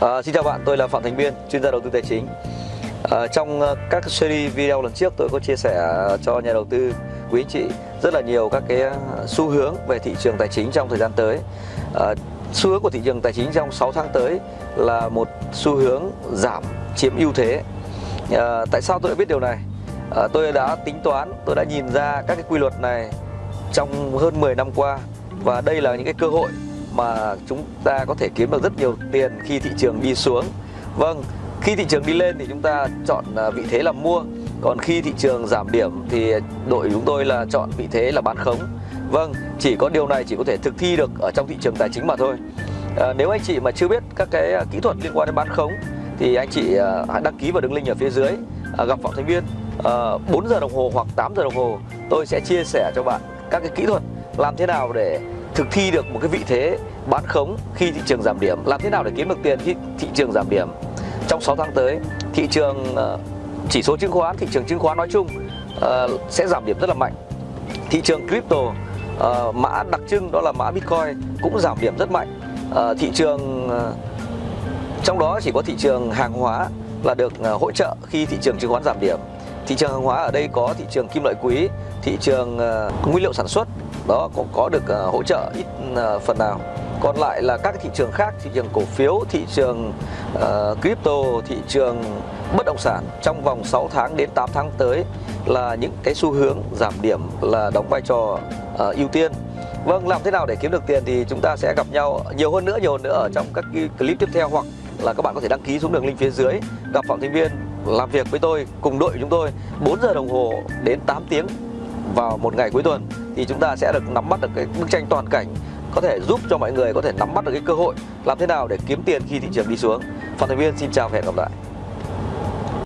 À, xin chào bạn, tôi là Phạm Thành Biên, chuyên gia đầu tư tài chính. À, trong ờ, các series video lần trước tôi có chia sẻ cho nhà đầu tư quý anh chị rất là nhiều các cái xu hướng về thị trường tài chính trong thời gian tới. À, xu hướng của thị trường tài chính trong 6 tháng tới là một xu hướng giảm chiếm ưu thế. À, tại sao tôi đã biết điều này? À, tôi đã tính toán, tôi đã nhìn ra các cái quy luật này trong hơn 10 năm qua và đây là những cái cơ hội mà chúng ta có thể kiếm được rất nhiều tiền khi thị trường đi xuống. Vâng, khi thị trường đi lên thì chúng ta chọn à, vị thế là mua. Còn khi thị trường giảm điểm thì đội chúng tôi là chọn vị thế là bán khống. Vâng, chỉ có điều này chỉ có thể thực thi được ở trong thị trường tài chính mà thôi. À, Nếu anh chị mà chưa biết các cái à, kỹ thuật liên quan đến bán khống Thì anh chị à, hãy đăng ký vào đường link ở phía dưới. À, Gặp Phạm Thanh Viên à, 4 giờ đồng hồ hoặc 8 giờ đồng hồ Tôi sẽ chia sẻ cho bạn các cái kỹ thuật làm thế nào để thực thi được một cái vị thế bán khống khi thị trường giảm điểm. Làm thế nào để kiếm được tiền khi thị trường giảm điểm? Trong 6 tháng tới, thị trường ờ, chỉ số chứng khoán, thị trường chứng khoán nói chung ờ, sẽ giảm điểm rất là mạnh. Thị trường crypto ờ, mã đặc trưng đó là mã bitcoin cũng giảm điểm rất mạnh. Thị trường trong đó chỉ có thị trường hàng hóa là được hỗ trợ khi thị trường chứng khoán giảm điểm thị trường hàng hóa ở đây có thị trường kim loại quý thị trường uh, nguyên liệu sản xuất đó có có được uh, hỗ trợ ít uh, phần nào. Còn lại là các thị trường khác thị trường cổ phiếu thị trường uh, crypto thị trường bất động sản trong vòng 6 tháng đến 8 tháng tới là những cái xu hướng giảm điểm là đóng vai trò uh, ưu tiên. Vâng, làm thế nào để kiếm được tiền thì chúng ta sẽ gặp nhau nhiều hơn nữa, nhiều hơn nữa ở trong các clip tiếp theo hoặc là các bạn có thể đăng ký xuống đường link phía dưới. Gặp Phạm Thành Viên làm việc với tôi, cùng đội chúng tôi 4 giờ đồng hồ đến 8 tiếng vào một ngày cuối tuần, thì chúng ta sẽ được nắm bắt được cái bức tranh toàn cảnh, có thể giúp cho mọi người có thể nắm bắt được cái cơ hội làm thế nào để kiếm tiền khi thị trường đi xuống. Phan Thành Viên xin chào và hẹn gặp lại.